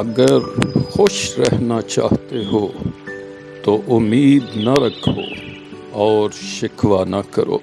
اگر خوش رہنا چاہتے ہو تو امید نہ رکھو اور شکوہ نہ کرو۔